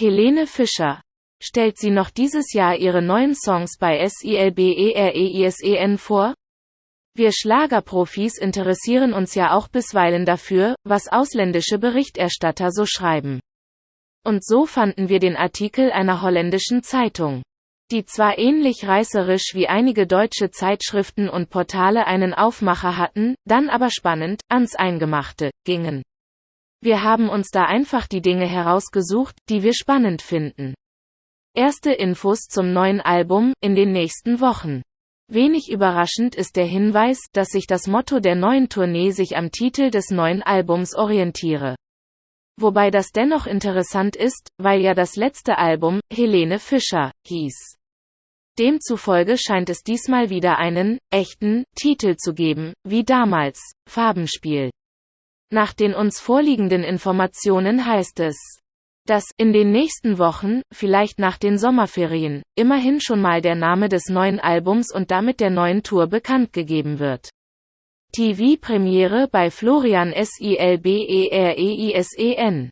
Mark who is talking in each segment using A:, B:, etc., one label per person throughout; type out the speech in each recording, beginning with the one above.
A: Helene Fischer. Stellt sie noch dieses Jahr ihre neuen Songs bei SILBEREISEN vor? Wir Schlagerprofis interessieren uns ja auch bisweilen dafür, was ausländische Berichterstatter so schreiben. Und so fanden wir den Artikel einer holländischen Zeitung die zwar ähnlich reißerisch wie einige deutsche Zeitschriften und Portale einen Aufmacher hatten, dann aber spannend, ans Eingemachte, gingen. Wir haben uns da einfach die Dinge herausgesucht, die wir spannend finden. Erste Infos zum neuen Album, in den nächsten Wochen. Wenig überraschend ist der Hinweis, dass sich das Motto der neuen Tournee sich am Titel des neuen Albums orientiere. Wobei das dennoch interessant ist, weil ja das letzte Album, Helene Fischer, hieß. Demzufolge scheint es diesmal wieder einen, echten, Titel zu geben, wie damals, Farbenspiel. Nach den uns vorliegenden Informationen heißt es, dass in den nächsten Wochen, vielleicht nach den Sommerferien, immerhin schon mal der Name des neuen Albums und damit der neuen Tour bekannt gegeben wird. TV-Premiere bei Florian Silbereisen.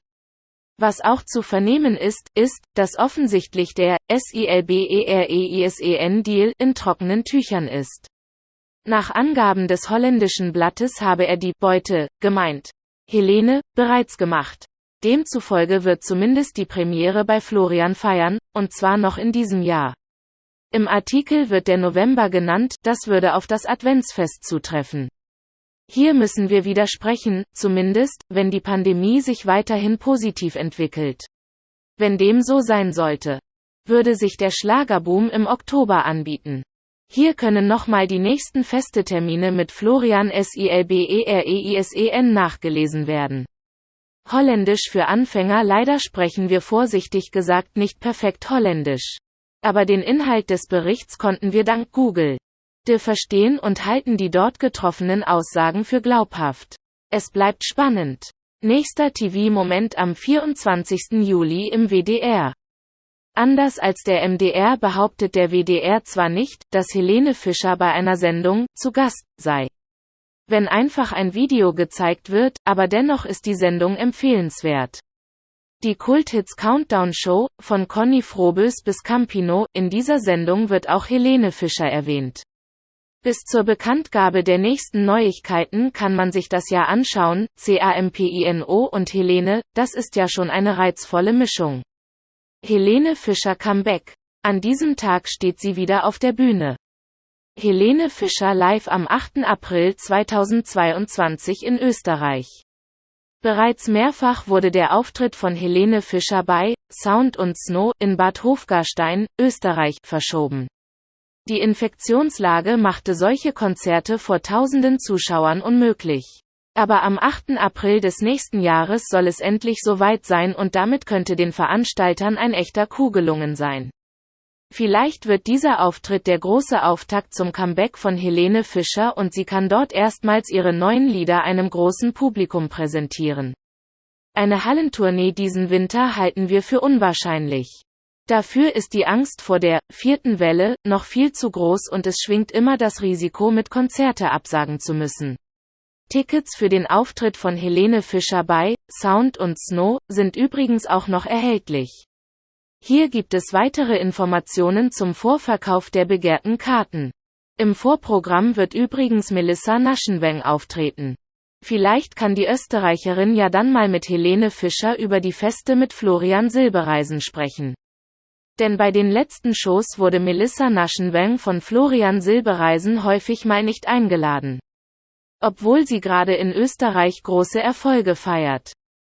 A: Was auch zu vernehmen ist, ist, dass offensichtlich der SILBEREISEN-Deal in trockenen Tüchern ist. Nach Angaben des holländischen Blattes habe er die Beute, gemeint, Helene, bereits gemacht. Demzufolge wird zumindest die Premiere bei Florian feiern, und zwar noch in diesem Jahr. Im Artikel wird der November genannt, das würde auf das Adventsfest zutreffen. Hier müssen wir widersprechen, zumindest, wenn die Pandemie sich weiterhin positiv entwickelt. Wenn dem so sein sollte, würde sich der Schlagerboom im Oktober anbieten. Hier können nochmal die nächsten Festetermine mit Florian Silbereisen nachgelesen werden. Holländisch für Anfänger Leider sprechen wir vorsichtig gesagt nicht perfekt Holländisch. Aber den Inhalt des Berichts konnten wir dank Google verstehen und halten die dort getroffenen Aussagen für glaubhaft. Es bleibt spannend. Nächster TV-Moment am 24. Juli im WDR. Anders als der MDR behauptet der WDR zwar nicht, dass Helene Fischer bei einer Sendung zu Gast sei. Wenn einfach ein Video gezeigt wird, aber dennoch ist die Sendung empfehlenswert. Die Kulthits Countdown Show, von Conny Frobös bis Campino, in dieser Sendung wird auch Helene Fischer erwähnt. Bis zur Bekanntgabe der nächsten Neuigkeiten kann man sich das ja anschauen, CAMPINO und Helene, das ist ja schon eine reizvolle Mischung. Helene Fischer Comeback. An diesem Tag steht sie wieder auf der Bühne. Helene Fischer live am 8. April 2022 in Österreich. Bereits mehrfach wurde der Auftritt von Helene Fischer bei Sound und Snow in Bad Hofgarstein, Österreich, verschoben. Die Infektionslage machte solche Konzerte vor tausenden Zuschauern unmöglich. Aber am 8. April des nächsten Jahres soll es endlich soweit sein und damit könnte den Veranstaltern ein echter Coup gelungen sein. Vielleicht wird dieser Auftritt der große Auftakt zum Comeback von Helene Fischer und sie kann dort erstmals ihre neuen Lieder einem großen Publikum präsentieren. Eine Hallentournee diesen Winter halten wir für unwahrscheinlich. Dafür ist die Angst vor der vierten Welle noch viel zu groß und es schwingt immer das Risiko mit Konzerte absagen zu müssen. Tickets für den Auftritt von Helene Fischer bei Sound und Snow sind übrigens auch noch erhältlich. Hier gibt es weitere Informationen zum Vorverkauf der begehrten Karten. Im Vorprogramm wird übrigens Melissa Naschenweng auftreten. Vielleicht kann die Österreicherin ja dann mal mit Helene Fischer über die Feste mit Florian Silbereisen sprechen. Denn bei den letzten Shows wurde Melissa Naschenweng von Florian Silbereisen häufig mal nicht eingeladen. Obwohl sie gerade in Österreich große Erfolge feiert.